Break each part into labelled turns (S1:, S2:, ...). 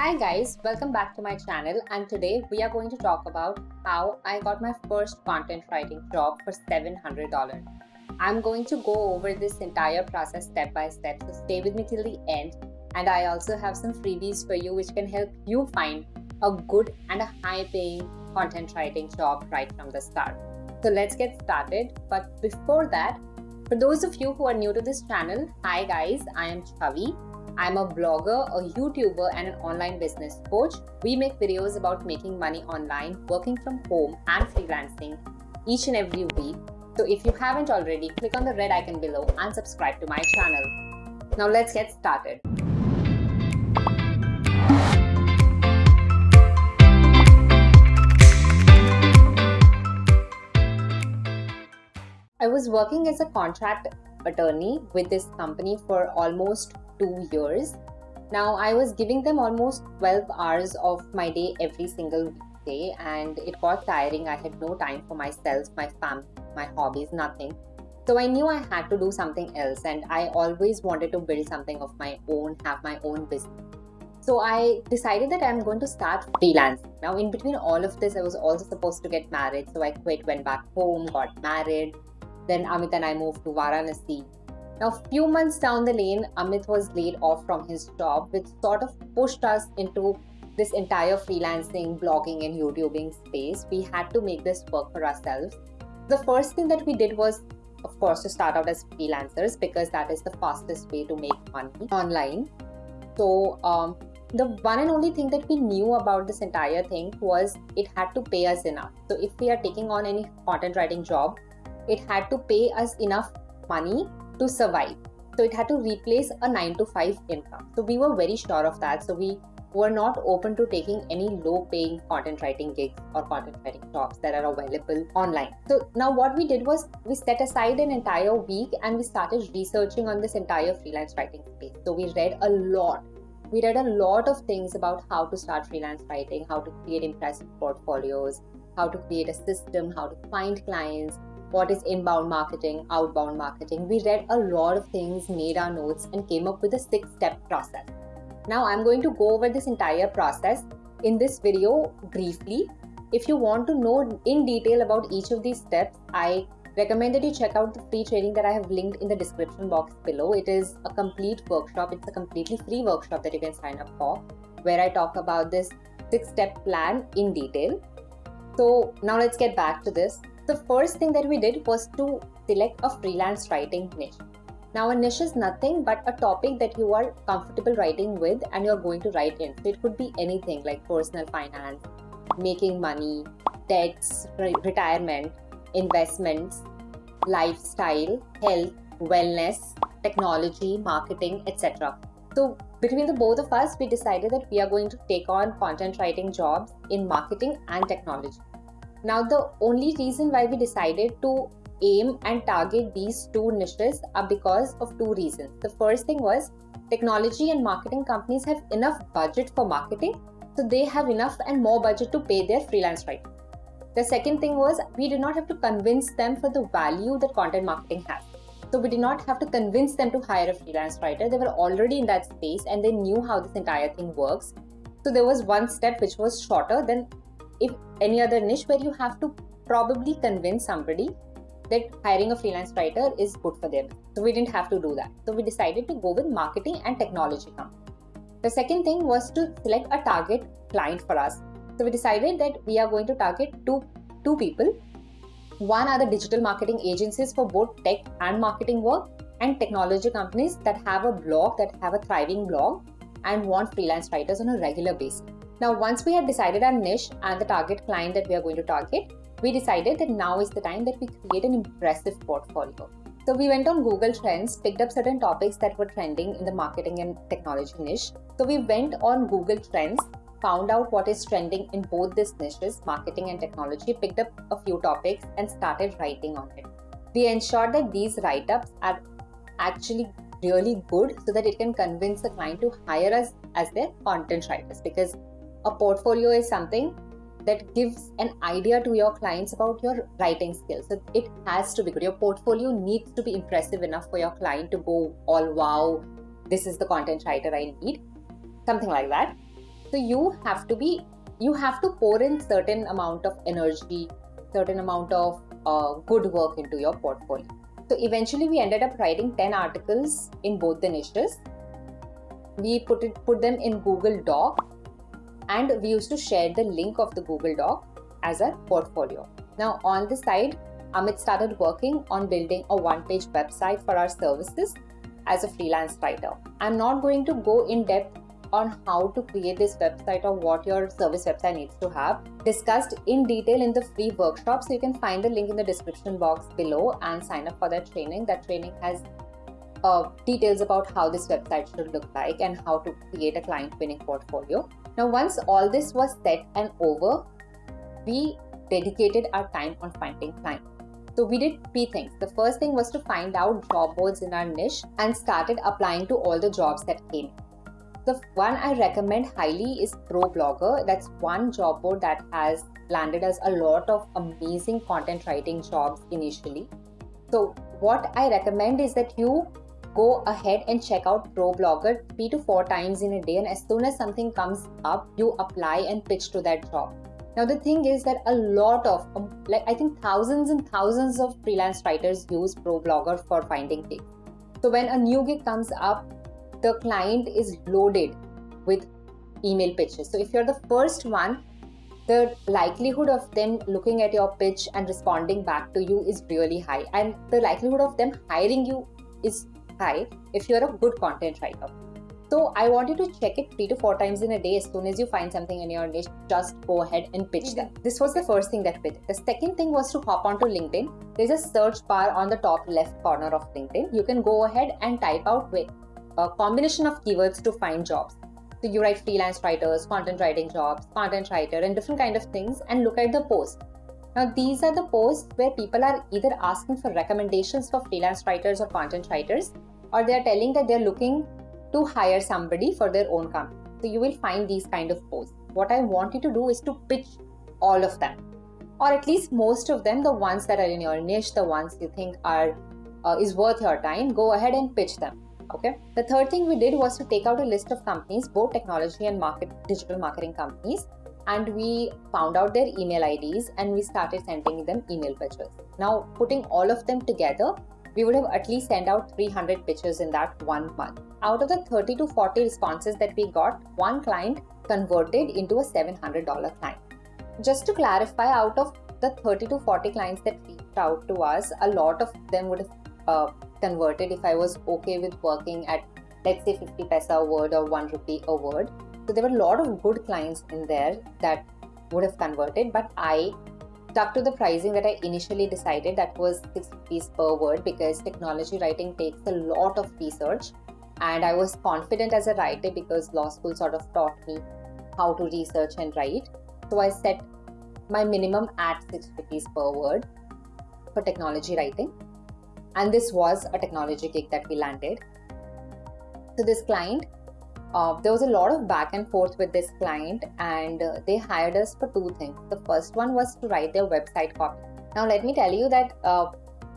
S1: Hi guys, welcome back to my channel and today we are going to talk about how I got my first content writing job for $700. I'm going to go over this entire process step by step so stay with me till the end and I also have some freebies for you which can help you find a good and a high paying content writing job right from the start. So let's get started but before that, for those of you who are new to this channel, hi guys, I am Chavi I'm a blogger, a YouTuber, and an online business coach. We make videos about making money online, working from home, and freelancing each and every week. So if you haven't already, click on the red icon below and subscribe to my channel. Now let's get started. I was working as a contract attorney with this company for almost two years. Now, I was giving them almost 12 hours of my day every single weekday, and it got tiring. I had no time for myself, my family, my hobbies, nothing. So I knew I had to do something else, and I always wanted to build something of my own, have my own business. So I decided that I'm going to start freelancing. Now, in between all of this, I was also supposed to get married. So I quit, went back home, got married. Then Amit and I moved to Varanasi. Now, a few months down the lane, Amit was laid off from his job, which sort of pushed us into this entire freelancing, blogging, and YouTubing space. We had to make this work for ourselves. The first thing that we did was, of course, to start out as freelancers because that is the fastest way to make money online. So, um, the one and only thing that we knew about this entire thing was it had to pay us enough. So, if we are taking on any content writing job, it had to pay us enough money to survive. So it had to replace a 9 to 5 income. So we were very sure of that. So we were not open to taking any low paying content writing gigs or content writing jobs that are available online. So now what we did was we set aside an entire week and we started researching on this entire freelance writing space. So we read a lot. We read a lot of things about how to start freelance writing, how to create impressive portfolios, how to create a system, how to find clients, what is inbound marketing, outbound marketing. We read a lot of things, made our notes, and came up with a six step process. Now, I'm going to go over this entire process in this video briefly. If you want to know in detail about each of these steps, I recommend that you check out the free training that I have linked in the description box below. It is a complete workshop, it's a completely free workshop that you can sign up for, where I talk about this six step plan in detail. So, now let's get back to this the first thing that we did was to select a freelance writing niche. Now, a niche is nothing but a topic that you are comfortable writing with and you're going to write in. So, it could be anything like personal finance, making money, debts, re- retirement, investments, lifestyle, health, wellness, technology, marketing, etc. So, between the both of us, we decided that we are going to take on content writing jobs in marketing and technology. Now, the only reason why we decided to aim and target these two niches are because of two reasons. The first thing was technology and marketing companies have enough budget for marketing, so they have enough and more budget to pay their freelance writers. The second thing was we did not have to convince them for the value that content marketing has. So we did not have to convince them to hire a freelance writer. They were already in that space and they knew how this entire thing works. So there was one step which was shorter than if any other niche where you have to probably convince somebody that hiring a freelance writer is good for them. So we didn't have to do that. So we decided to go with marketing and technology company. The second thing was to select a target client for us. So we decided that we are going to target two two people. One are the digital marketing agencies for both tech and marketing work, and technology companies that have a blog that have a thriving blog and want freelance writers on a regular basis. Now, once we had decided our niche and the target client that we are going to target, we decided that now is the time that we create an impressive portfolio. So we went on Google Trends, picked up certain topics that were trending in the marketing and technology niche. So we went on Google Trends, found out what is trending in both these niches, marketing and technology, picked up a few topics and started writing on it. We ensured that these write-ups are actually really good so that it can convince the client to hire us as their content writers because a portfolio is something that gives an idea to your clients about your writing skills. So it has to be good. Your portfolio needs to be impressive enough for your client to go all wow, this is the content writer I need. Something like that. So you have to be, you have to pour in certain amount of energy, certain amount of uh, good work into your portfolio. So eventually we ended up writing 10 articles in both the niches. We put it, put them in Google Doc and we used to share the link of the Google Doc as our portfolio. Now on the side, Amit started working on building a one-page website for our services as a freelance writer. I'm not going to go in depth on how to create this website or what your service website needs to have discussed in detail in the free workshop so you can find the link in the description box below and sign up for that training that training has uh, details about how this website should look like and how to create a client winning portfolio now once all this was set and over we dedicated our time on finding clients so we did three things. The first thing was to find out job boards in our niche and started applying to all the jobs that came. The one I recommend highly is ProBlogger. That's one job board that has landed us a lot of amazing content writing jobs initially. So, what I recommend is that you go ahead and check out ProBlogger three to four times in a day, and as soon as something comes up, you apply and pitch to that job. Now, the thing is that a lot of, um, like, I think thousands and thousands of freelance writers use ProBlogger for finding gigs. So, when a new gig comes up, the client is loaded with email pitches. So if you're the first one, the likelihood of them looking at your pitch and responding back to you is really high. And the likelihood of them hiring you is high if you're a good content writer. So I want you to check it three to four times in a day. As soon as you find something in your niche, just go ahead and pitch them. This was the first thing that we did. The second thing was to hop onto LinkedIn. There's a search bar on the top left corner of LinkedIn. You can go ahead and type out a combination of keywords to find jobs. So you write freelance writers, content writing jobs, content writer, and different kind of things, and look at the post. Now these are the posts where people are either asking for recommendations for freelance writers or content writers, or they are telling that they're looking to hire somebody for their own company. So you will find these kind of posts. What I want you to do is to pitch all of them, or at least most of them, the ones that are in your niche, the ones you think are uh, is worth your time. Go ahead and pitch them okay the third thing we did was to take out a list of companies both technology and market digital marketing companies and we found out their email ids and we started sending them email pitches now putting all of them together we would have at least sent out 300 pitches in that one month out of the 30 to 40 responses that we got one client converted into a $700 client just to clarify out of the 30 to 40 clients that reached out to us a lot of them would have uh, converted if I was okay with working at let's say 50 paisa a word or 1 rupee a word. So there were a lot of good clients in there that would have converted, but I stuck to the pricing that I initially decided. That was 6 rupees per word because technology writing takes a lot of research. And I was confident as a writer because law school sort of taught me how to research and write. So I set my minimum at 6 rupees per word for technology writing. And this was a technology gig that we landed. So this client uh, there was a lot of back and forth with this client and uh, they hired us for two things. The first one was to write their website copy. Now let me tell you that uh,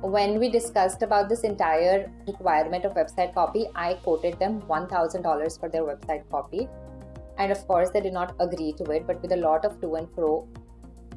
S1: when we discussed about this entire requirement of website copy i quoted them $1000 for their website copy. And of course they did not agree to it but with a lot of to and fro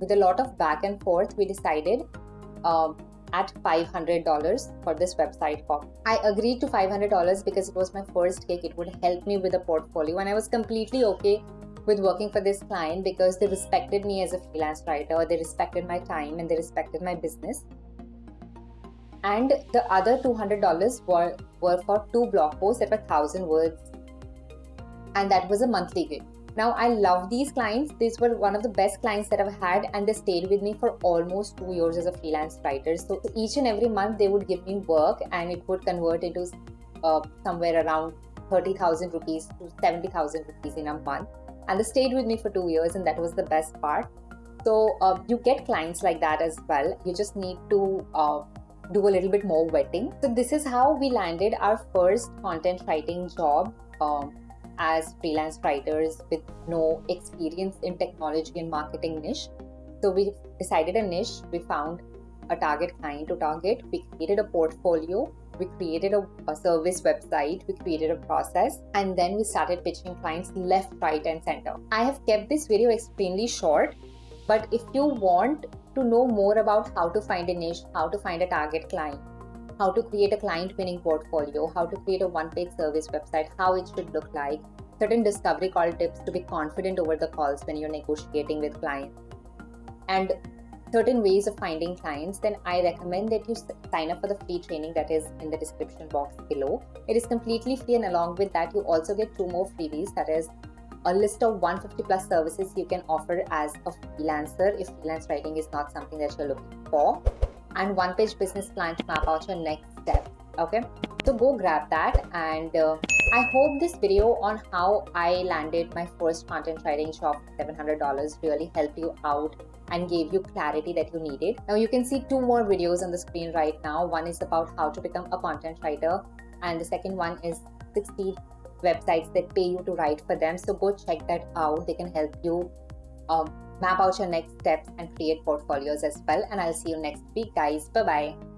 S1: with a lot of back and forth we decided um, at $500 for this website copy. I agreed to $500 because it was my first gig. It would help me with a portfolio, and I was completely okay with working for this client because they respected me as a freelance writer, they respected my time, and they respected my business. And the other $200 were, were for two blog posts that were 1000 words, and that was a monthly gig. Now, I love these clients. These were one of the best clients that I've had, and they stayed with me for almost two years as a freelance writer. So, each and every month, they would give me work, and it would convert into uh, somewhere around 30,000 rupees to 70,000 rupees in a month. And they stayed with me for two years, and that was the best part. So, uh, you get clients like that as well. You just need to uh, do a little bit more vetting. So, this is how we landed our first content writing job. Um, as freelance writers with no experience in technology and marketing niche. So we decided a niche, we found a target client to target, we created a portfolio, we created a, a, service website, we created a process, and then we started pitching clients left, right, and center. I have kept this video extremely short, but if you want to know more about how to find a niche, how to find a target client, how to create a client winning portfolio, how to create a one page service website, how it should look like, certain discovery call tips to be confident over the calls when you're negotiating with clients, and certain ways of finding clients, then I recommend that you sign up for the free training that is in the description box below. It is completely free, and along with that, you also get two more freebies that is a list of 150 plus services you can offer as a freelancer if freelance writing is not something that you're looking for, and one page business plan to map out your next step. Okay, so go grab that and uh, I hope this video on how I landed my first content writing job $700 really helped you out and gave you clarity that you needed. Now you can see two more videos on the screen right now. One is about how to become a content writer and the second one is 60 websites that pay you to write for them. So go check that out. They can help you um, map out your next steps and create portfolios as well. And I'll see you next week guys. Bye bye.